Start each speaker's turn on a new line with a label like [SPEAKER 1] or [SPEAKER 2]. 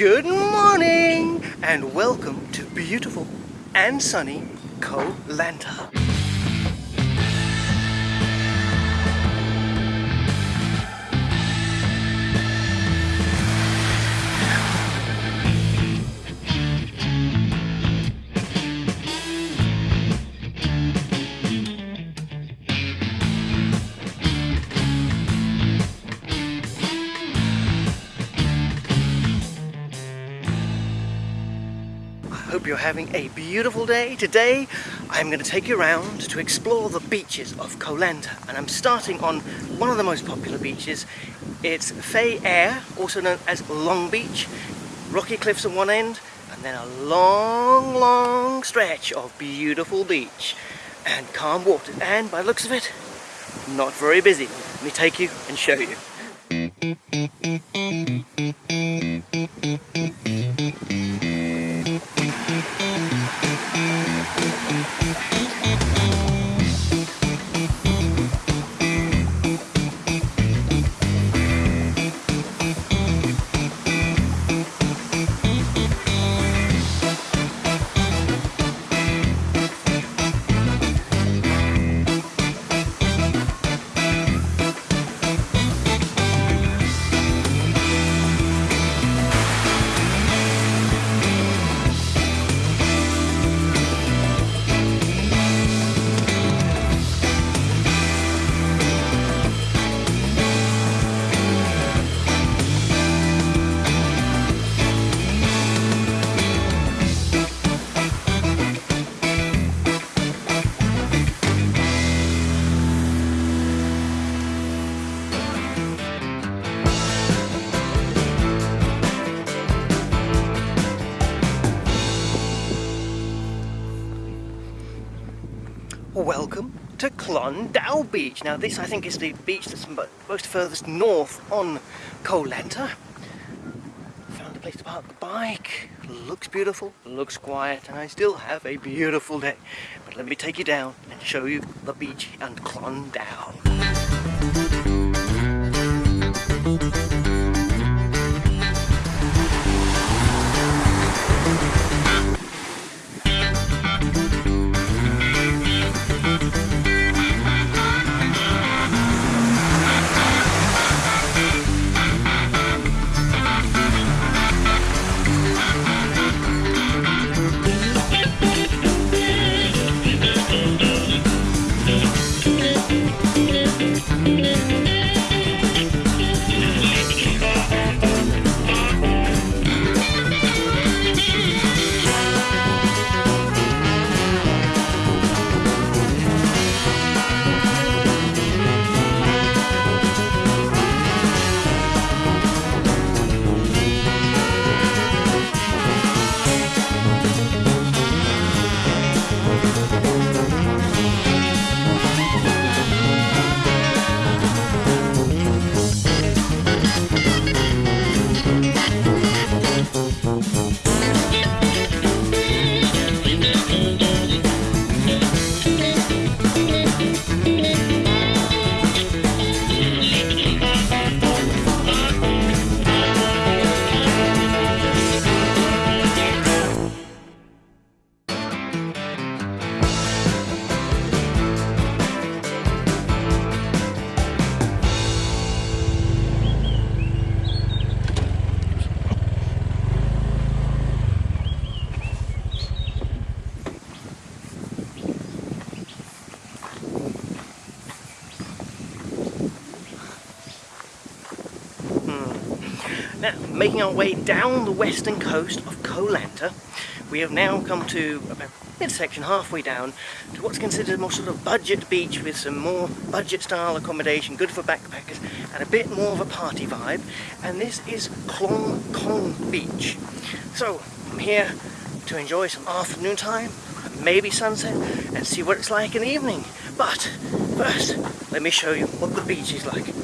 [SPEAKER 1] Good morning and welcome to beautiful and sunny Koh Lanta. Hope you're having a beautiful day. Today I'm going to take you around to explore the beaches of Koh Lanta and I'm starting on one of the most popular beaches. It's Phra Ae, also known as Long Beach. Rocky cliffs on one end and then a long, long stretch of beautiful beach and calm waters and by looks of it, not very busy. Let me take you and show you. Welcome to Klong Dao Beach. Now this I think is the beach that's most furthest north on Koh Lanta. Found a place to park the bike. Looks beautiful, looks quiet, and I still have a beautiful day. But let me take you down and show you the beach and Klon Now, making our way down the western coast of Koh Lanta, we have now come to about midsection halfway down to what's considered a more sort of budget beach with some more budget style accommodation, good for backpackers, and a bit more of a party vibe. And this is Klong Kong Beach. So, I'm here to enjoy some afternoon time, maybe sunset, and see what it's like in the evening. But first, let me show you what the beach is like.